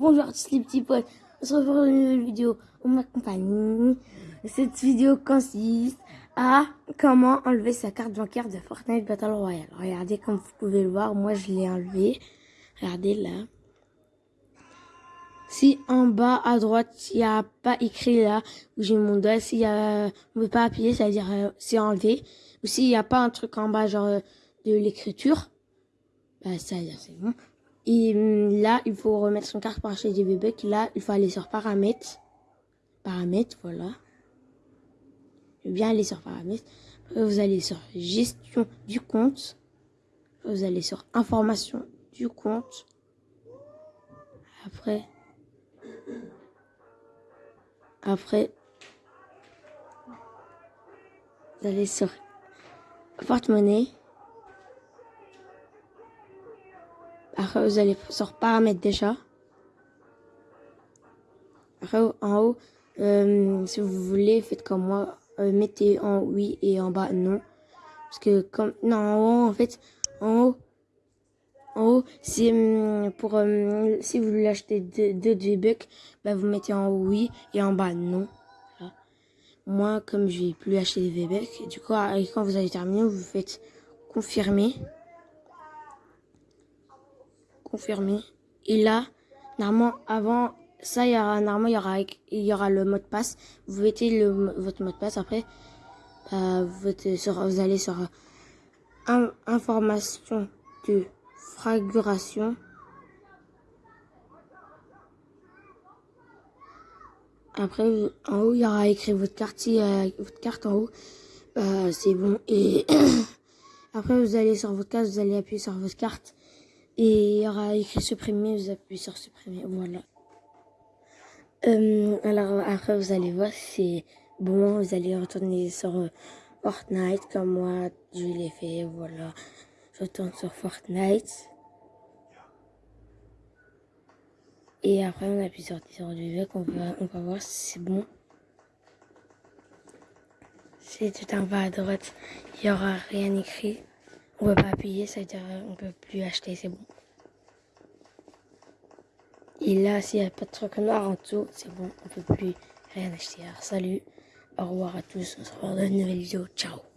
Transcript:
Bonjour tous les petits potes, on se retrouve dans une nouvelle vidéo on m'accompagne. Cette vidéo consiste à comment enlever sa carte bancaire de Fortnite Battle Royale. Regardez comme vous pouvez le voir, moi je l'ai enlevé. Regardez là. Si en bas à droite, il n'y a pas écrit là où j'ai mon doigt, a, on ne peut pas appuyer, ça veut dire euh, c'est enlevé. Ou s'il n'y a pas un truc en bas genre euh, de l'écriture, bah ça veut dire c'est bon. Et hum, là, il faut remettre son carte acheter des bébés. Là, il faut aller sur paramètres. Paramètres, voilà. Je vais bien aller sur paramètres. vous allez sur gestion du compte. vous allez sur information du compte. Après, après, vous allez sur porte-monnaie. Après, vous allez sur paramètres déjà. Après, en haut, euh, si vous voulez, faites comme moi. Euh, mettez en oui et en bas non. Parce que comme... Non, en haut, en fait, en haut, en haut, c'est hum, pour... Si vous voulez acheter deux, deux bucks, bah, vous mettez en oui et en bas non. Moi, comme je vais plus acheter des V-Bucks, du coup, quand vous allez terminer, vous faites confirmer confirmer. Et là, normalement, avant ça, il y aura, normalement, il y aura, il y aura le mot de passe. Vous mettez le, votre mot de passe. Après, euh, vous, vous allez sur information de fraguration. Après, en haut, il y aura écrit votre euh, votre carte en haut. Euh, c'est bon. Et après, vous allez sur votre carte, vous allez appuyer sur votre carte. Et il y aura écrit supprimer, vous appuyez sur supprimer, voilà. Euh, alors après vous allez voir c'est bon, vous allez retourner sur euh, Fortnite comme moi je l'ai fait, voilà. Je retourne sur Fortnite. Et après on appuie sur sur du vec, on va, on va voir si c'est bon. C'est tout en bas à droite, il n'y aura rien écrit. On peut pas appuyer, ça veut dire on peut plus acheter, c'est bon. Et là, s'il n'y a pas de truc noir en dessous, c'est bon, on peut plus rien acheter. Alors salut, au revoir à tous, on se revoit dans une nouvelle vidéo, ciao